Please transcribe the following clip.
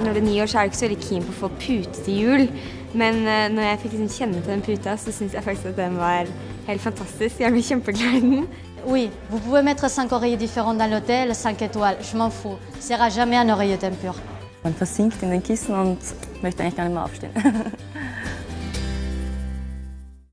Når det er nyår, så er jeg ikke så veldig keen på å få pute til jul. Men eh, når jeg fikk liksom kjenne til den puta, så syns jeg faktisk at den var helt fantastisk. Jeg ble kjempeglad i den. Oui, vous pouvez mettre cinq oreillers différents dans l'hôtel, 5 étoiles, je m'en fous. Il sera jamais un oreiller d'impur. Man versinkt in den Kissen und möchte eigentlich gar nicht mehr aufstehen.